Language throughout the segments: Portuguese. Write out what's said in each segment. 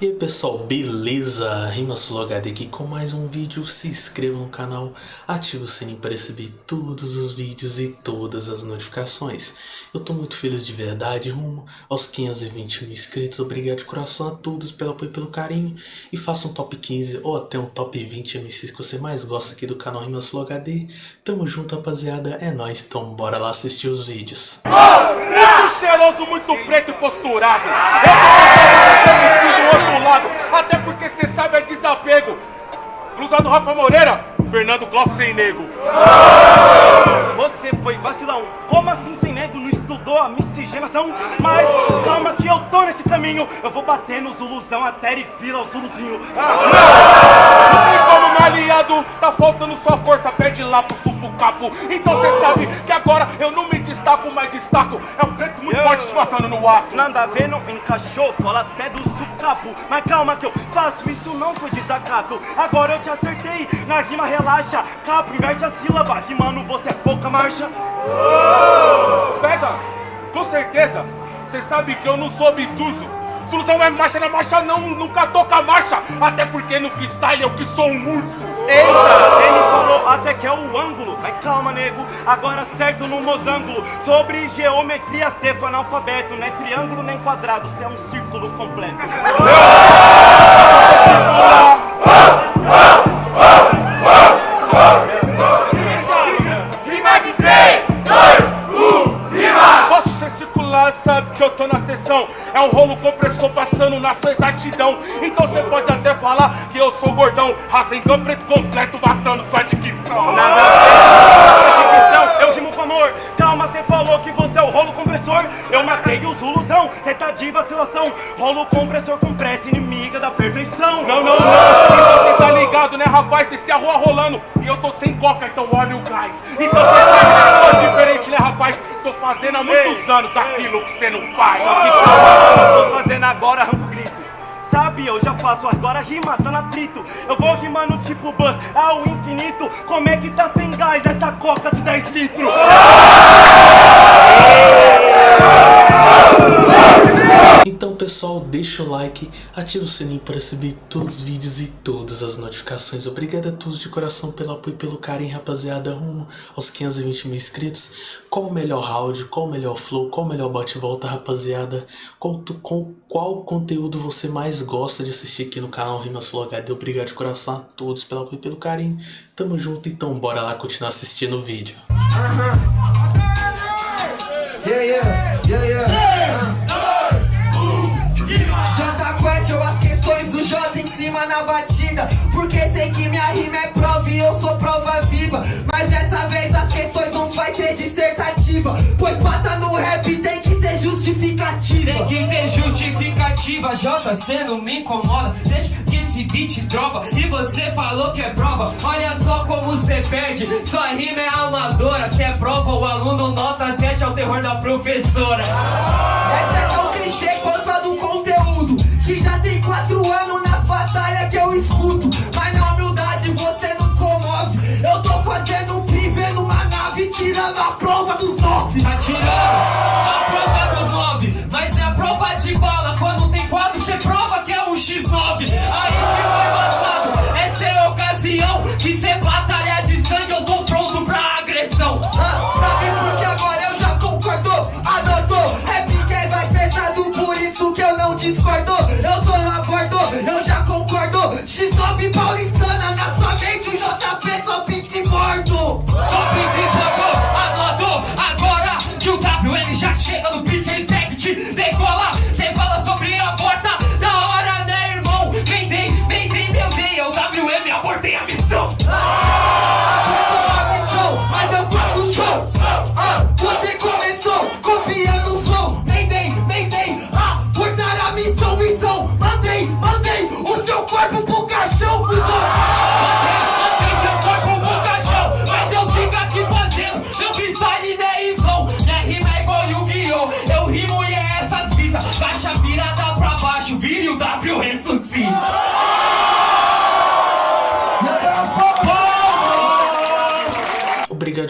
E aí pessoal, beleza? RimaSuloHD aqui com mais um vídeo, se inscreva no canal, ative o sininho para receber todos os vídeos e todas as notificações. Eu tô muito feliz de verdade, rumo aos 520 mil inscritos, obrigado de coração a todos pelo apoio e pelo carinho. E faça um top 15 ou até um top 20 MCs que você mais gosta aqui do canal RimaSuloHD. Tamo junto rapaziada, é nóis, então bora lá assistir os vídeos. Muito cheiroso, muito preto e posturado. Eu tô do outro lado, até porque cê sabe é desapego. Blusa do Rafa Moreira, Fernando Clóvis sem nego. Você foi vacilão, como assim sem nego? Não estudou a miscigenação? Mas calma que eu tô nesse caminho, eu vou bater no Zuluzão até ele vira o Zuluzinho. Não tem como, meu aliado, tá faltando sua força, pede lá pro capo. Então cê sabe que agora eu não me destaco, mas destaco. É um preto muito forte te matando no ato. Nada a ver, não encaixou, fala até do sucapo. Mas calma que eu faço, isso não foi desacato. Agora eu te acertei, na rima relaxa. Capo, inverte a sílaba, rimando você é pouca marcha. Pega, com certeza, cê sabe que eu não sou obtuso. Solução é marcha, na marcha não, nunca toca marcha. Até porque no freestyle eu que sou um urso. Eita, ele falou até que é o ângulo. Mas calma, nego, agora certo no mosângulo. Sobre geometria, cê foi analfabeto. Não é triângulo nem quadrado, cê é um círculo completo. Rima de 3, 2, 1, rima! Posso gesticular, sabe que eu tô na sessão. É um rolo compressor passando na sua exatidão. Então Raça em preto completo, matando sua dicção. Nada a ver, dicção, eu rimo com amor. Calma, cê falou que você é o rolo compressor. Eu matei o Zuluzão, cê tá de vacilação. Rolo compressor com pressa, inimiga da perfeição. Não, não, não. Você tá ligado, né, rapaz? Desce a rua rolando. E eu tô sem coca, então olha o gás. Então você sou diferente, né, rapaz? Tô fazendo há muitos anos aquilo que você não faz. Só que calma, eu tô fazendo agora arranco grito. Sabe, eu já faço agora rima, tá no atrito Eu vou rimando tipo buzz ao infinito Como é que tá sem gás essa coca de 10 litros? Pessoal, deixa o like, ativa o sininho para receber todos os vídeos e todas as notificações. Obrigado a todos de coração pelo apoio e pelo carinho, rapaziada, rumo aos 520 mil inscritos. Qual o melhor round, qual o melhor flow, qual o melhor bate-volta, rapaziada? Qual, com, qual conteúdo você mais gosta de assistir aqui no canal RimaSuloHD? Obrigado de coração a todos pelo apoio e pelo carinho. Tamo junto, então bora lá continuar assistindo o vídeo. Yeah, yeah, yeah, yeah. Sei que minha rima é prova e eu sou prova viva. Mas dessa vez as questões não vai ser dissertativa. Pois bata no rap tem que ter justificativa. Tem que ter justificativa, Jota, cê não me incomoda Deixa que esse beat dropa E você falou que é prova Olha só como cê perde Sua rima é amadora Se é prova, o aluno nota 7 É o terror da professora Essa é tão clichê quanto a do conteúdo. Que já tem quatro anos nas batalhas que eu escuto. Tirando a prova dos nove. Tá tirando a prova dos 9 Mas é a prova de bala Quando tem quadro, cê prova que é um X9 Aí que foi embaçado Essa é a ocasião Que cê batalha de sangue Eu tô pronto pra agressão Ah, sabe por que agora eu já concordo? Adotou, rap que é mais pesado, por isso que eu não discordo. Eu tô na bordo, eu já concordo. X9 paulistana você começou copiando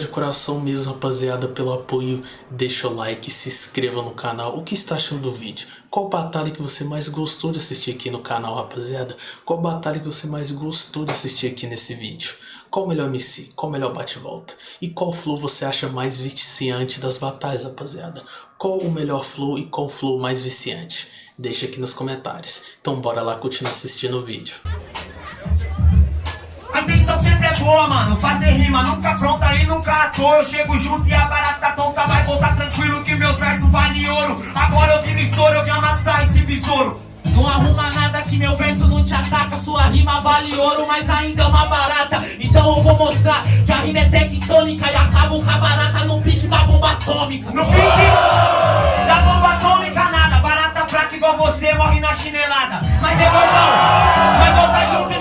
de coração mesmo, rapaziada, pelo apoio. Deixa o like, se inscreva no canal. O que está achando do vídeo? Qual batalha que você mais gostou de assistir aqui no canal, rapaziada? Qual batalha que você mais gostou de assistir aqui nesse vídeo? Qual o melhor MC? Qual o melhor bate-volta? E qual flow você acha mais viciante das batalhas, rapaziada? Qual o melhor flow e qual flow mais viciante? Deixa aqui nos comentários. Então bora lá continuar assistindo o vídeo. A intenção sempre é boa, mano. Fazer rima nunca pronta e nunca à toa. Eu chego junto e a barata tonta vai voltar tranquilo que meus versos valem ouro. Agora eu vim no estouro, eu vim amassar esse besouro. Não arruma nada que meu verso não te ataca Sua rima vale ouro, mas ainda é uma barata Então eu vou mostrar que a rima é tectônica E acabo com a barata no pique da bomba atômica No pique da bomba atômica nada. Barata fraca igual você morre na chinelada. Mas é gordão, vai voltar junto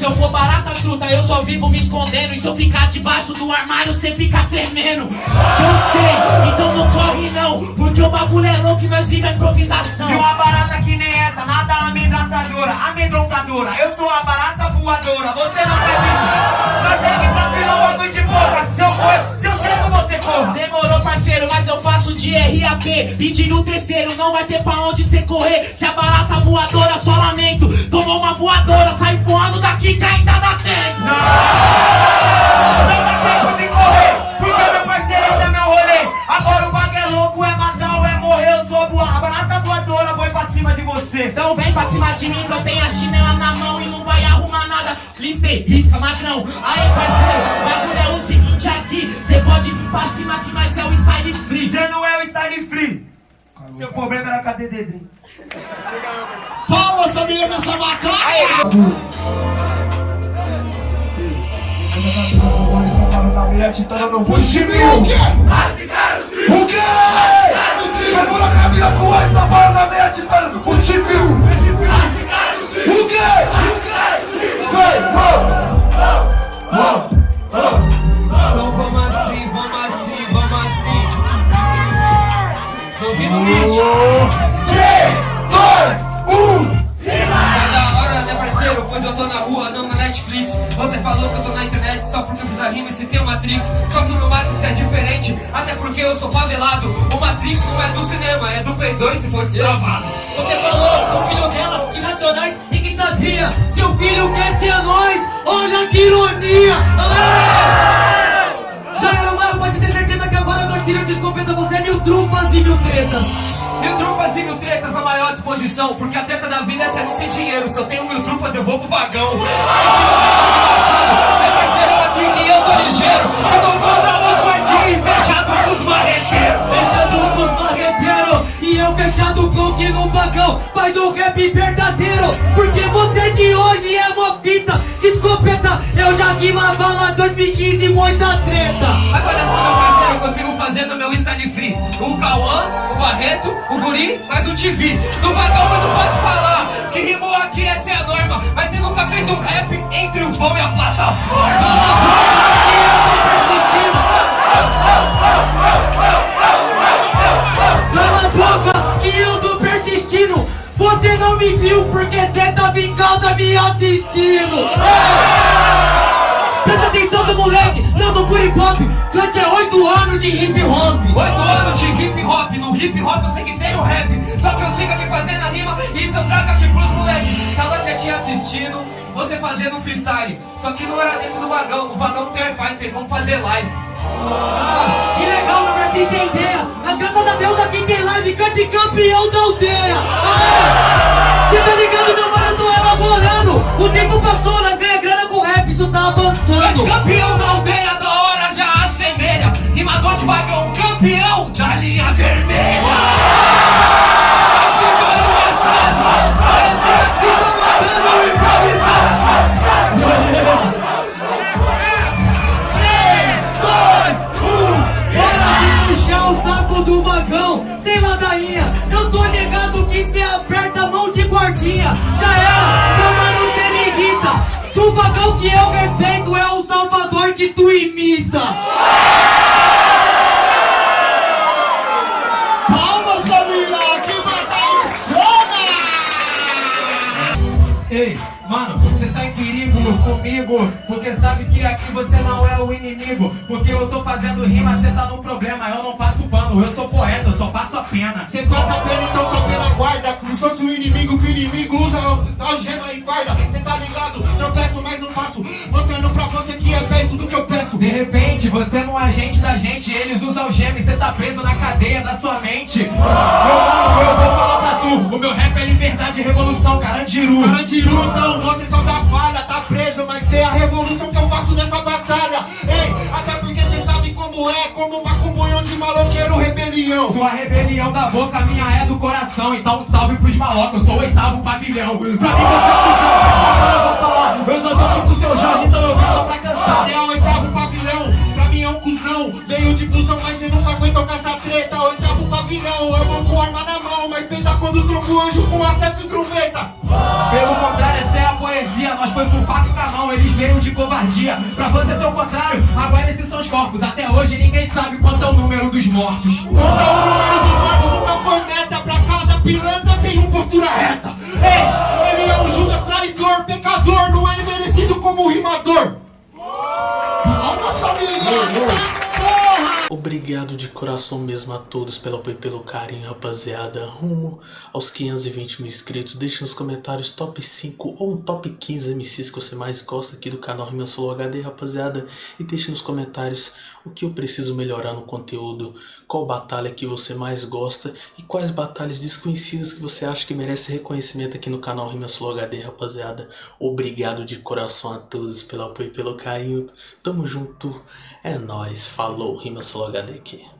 se eu for barata truta, eu só vivo me escondendo. E se eu ficar debaixo do armário, você fica tremendo. Eu sei, então não corre não Porque o bagulho é louco e nós vive a improvisação. E uma barata que nem essa, nada amedrontadora, amedrontadora. Eu sou a barata voadora, você não faz isso. Nós segue tranquilo, é um bagulho de boca. Se eu for, se eu chego, você corra. Demorou parceiro, mas eu faço de RAP Pedindo o terceiro, não vai ter pra onde cê correr Se a barata voadora, só lamento Tomou uma voadora, sai voando daqui que ainda dá tempo Não dá tempo de correr, você. Então vem pra cima de mim que eu tenho a chinela na mão E não vai arrumar nada. Listei, risca, magrão Aí parceiro, o bagulho é o seguinte aqui. Cê pode vir pra cima que nós é o style free. Você não é o style free. Seu problema era cadê Dedrim? Palmas família nessa vaca Titana no push mil O quê? Só porque eu fiz a rima e citei o Matrix Só que o meu Matrix é diferente, até porque eu sou favelado. O Matrix não é do cinema, é do Play 2 se for destravado. Você falou do filho dela, que racionais e que sabia Seu filho quer ser nós, olha que ironia. Ah! Já era, mano, pode ter certeza que agora nós tiramos de escopeta Você é mil trufas e mil tretas. Mil trufas e mil tretas na maior disposição Porque a treta da vida é ser não dinheiro. Se eu tenho mil trufas eu vou pro vagão. É ligeiro. Dar uma guardinha fechado com os marreteiros Fechado com os marreteiros E eu fechado com que no vagão Faz um rap verdadeiro. Porque você de hoje é uma fita de escopeta Eu já vi uma bala 2015 muita treta. Agora só meu parceiro eu consigo fazer no meu style free. O Cauã, o Barreto, o Guri, mas o TV No vagão muito fácil falar. Que rimou aqui essa é a norma. Mas você nunca fez um rap entre o vão e a plataforma. Cala a boca que eu tô persistindo. Você não me viu porque cê tava em casa me assistindo de hip hop. Oito anos de hip hop, no hip hop eu sei que tem o rap Só que eu sigo aqui fazendo a rima e isso eu trago aqui pros moleque. Tava quietinho assistindo, você fazendo freestyle Só que não era dentro do vagão, no vagão Wi-Fi, tem como fazer live. Ah, Que legal meu versinho sem ideia Mas graças a Deus aqui tem live Cante campeão da aldeia. Ah! Cê tá ligado meu mano, eu tô elaborando. O tempo passou, nós ganha grana com rap, isso tá avançando. Campeão da aldeia Rimador de vagão, campeão da linha vermelha do vagão, sem ladainha. Eu tô ligado que cê aperta mão de guardinha. Já era, meu mano, cê me irrita. Do vagão que eu respeito porque sabe que aqui você não é o inimigo. Porque eu tô fazendo rima, você tá no problema, eu não passo pano, eu sou poeta, eu só passo a pena. Cê passa a pena, então só pela guarda Como se fosse o inimigo que o inimigo usa algema e farda Cê tá ligado? Tropeço, mas não faço Mostrando pra você que é perto do que eu peço De repente, você não é agente da gente Eles usam algema e cê tá preso na cadeia da sua mente mano, eu vou rebelião Sua rebelião da boca, minha é do coração. Então um salve pros malocos, eu sou o oitavo pavilhão. Pra mim você é eu vou falar. Eu sou tão tipo seu Jorge, então eu vim só pra cantar. Você é o oitavo pavilhão, pra mim é um cuzão. Veio de busão, mas cê nunca aguentou com essa treta. Oitavo pavilhão, eu vou com arma na mão. Mas peida quando trombo o anjo com acerto e trombeta covardia. Pra você ter o contrário, agora esses são os corpos. Até hoje ninguém sabe quanto é o número dos mortos. Conta o número dos mortos, nunca foi meta Pra cada pilantra tem um postura reta. Ei, ele é um Judas traidor, pecador Não é merecido como rimador Obrigado de coração mesmo a todos pelo apoio e pelo carinho, rapaziada. Rumo aos 520 mil inscritos. Deixe nos comentários top 5 ou um top 15 MCs que você mais gosta aqui do canal Rima Solo HD, rapaziada. E deixe nos comentários o que eu preciso melhorar no conteúdo, qual batalha que você mais gosta e quais batalhas desconhecidas que você acha que merece reconhecimento aqui no canal Rima Solo HD, rapaziada. Obrigado de coração a todos pelo apoio e pelo carinho. Tamo junto. É nóis. Falou. Rima Solo HD aqui.